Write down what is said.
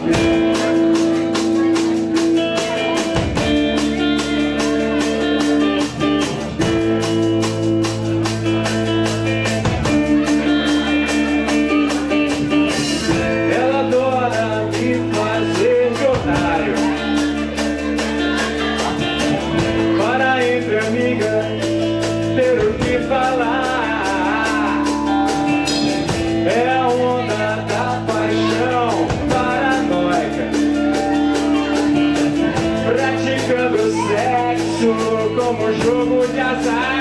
Yeah. Como jogo de azar.